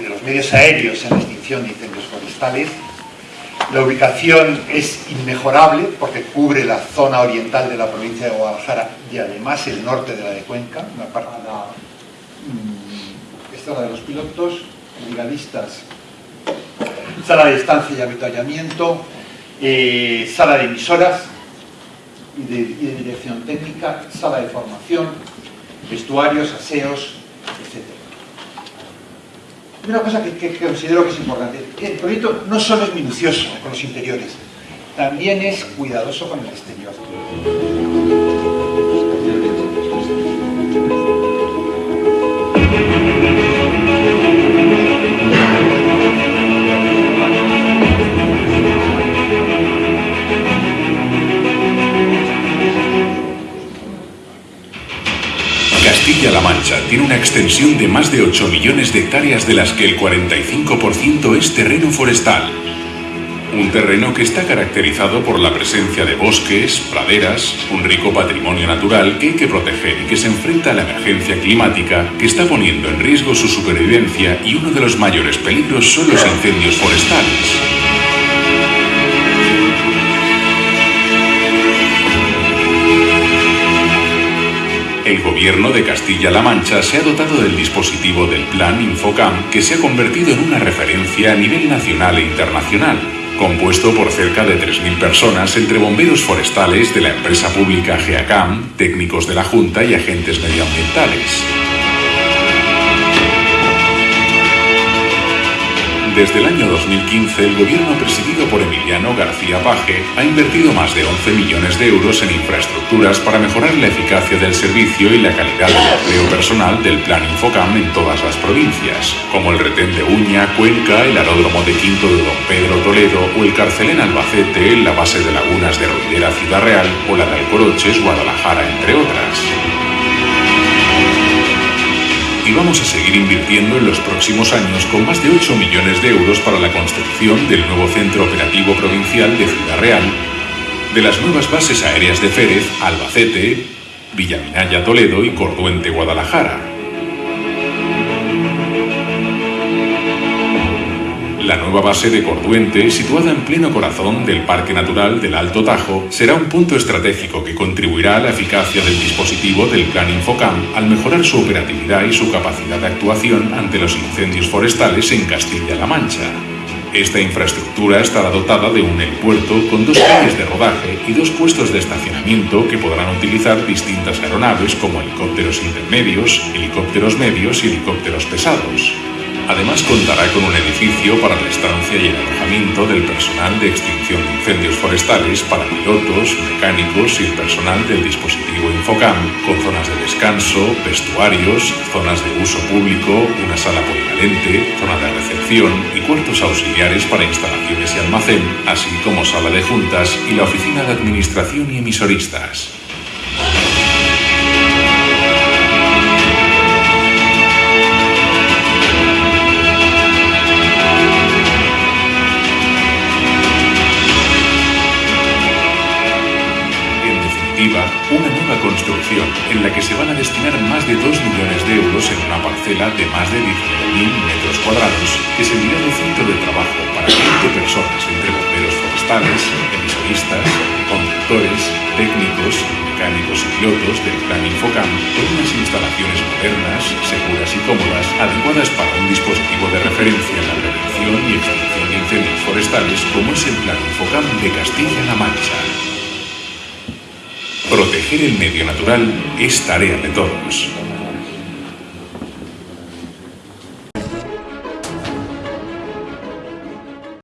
de los medios aéreos en la extinción de incendios forestales. La ubicación es inmejorable porque cubre la zona oriental de la provincia de Guadalajara y además el norte de la de Cuenca, la, mm, esta es la de los pilotos, brigadistas, sala de estancia y avituallamiento, eh, sala de emisoras y de, dirección técnica, sala de formación, vestuarios, aseos. Una cosa que, considero que es importante, el proyecto no solo es minucioso con los interiores, también es cuidadoso con el exterior. Castilla-La Mancha tiene una extensión de más de 8 millones de hectáreas de las que el 45% es terreno forestal. Un terreno que está caracterizado por la presencia de bosques, praderas, un rico patrimonio natural que hay que proteger y que se enfrenta a la emergencia climática que está poniendo en riesgo su supervivencia y uno de los mayores peligros son los incendios forestales. Gobierno de Castilla-La Mancha se ha dotado del dispositivo del Plan Infocam que se ha convertido en una referencia a nivel nacional e internacional, compuesto por cerca de 3.000 personas entre bomberos forestales de la empresa pública GEACAM, técnicos de la Junta y agentes medioambientales. Desde el año 2015, el gobierno presidido por Emiliano García Paje ha invertido más de 11 millones de euros en infraestructuras para mejorar la eficacia del servicio y la calidad del empleo personal del Plan Infocam en todas las provincias, como el retén de Uña, Cuenca, el aeródromo de Quinto de Don Pedro Toledo o el Carcelén Albacete, la base de lagunas de Ruidera Ciudad Real o la de Alcoroches, Guadalajara, entre otras y vamos a seguir invirtiendo en los próximos años con más de 8 millones de euros para la construcción del nuevo Centro Operativo Provincial de Ciudad Real, de las nuevas bases aéreas de Férez, Albacete, Villaminaya Toledo y Corduente Guadalajara. La nueva base de Corduente, situada en pleno corazón del Parque Natural del Alto Tajo, será un punto estratégico que contribuirá a la eficacia del dispositivo del Plan Infocam al mejorar su operatividad y su capacidad de actuación ante los incendios forestales en Castilla-La Mancha. Esta infraestructura estará dotada de un helipuerto con dos calles de rodaje y dos puestos de estacionamiento que podrán utilizar distintas aeronaves como helicópteros intermedios, helicópteros medios y helicópteros pesados. Además contará con un edificio para la estancia y el alojamiento del personal de extinción de incendios forestales para pilotos, mecánicos y el personal del dispositivo Infocam, con zonas de descanso, vestuarios, zonas de uso público, una sala polivalente, zona de recepción y cuartos auxiliares para instalaciones y almacén, así como sala de juntas y la oficina de administración y emisoristas. Una nueva construcción en la que se van a destinar más de 2 millones de euros en una parcela de más de 19.000 metros cuadrados que servirá de centro de trabajo para 20 personas entre bomberos forestales, emisoristas, conductores, técnicos, mecánicos y pilotos del Plan Infocam con unas instalaciones modernas, seguras y cómodas, adecuadas para un dispositivo de referencia en la prevención y extinción de incendios forestales como es el Plan Infocam de Castilla-La Mancha. Proteger el medio natural es tarea de todos.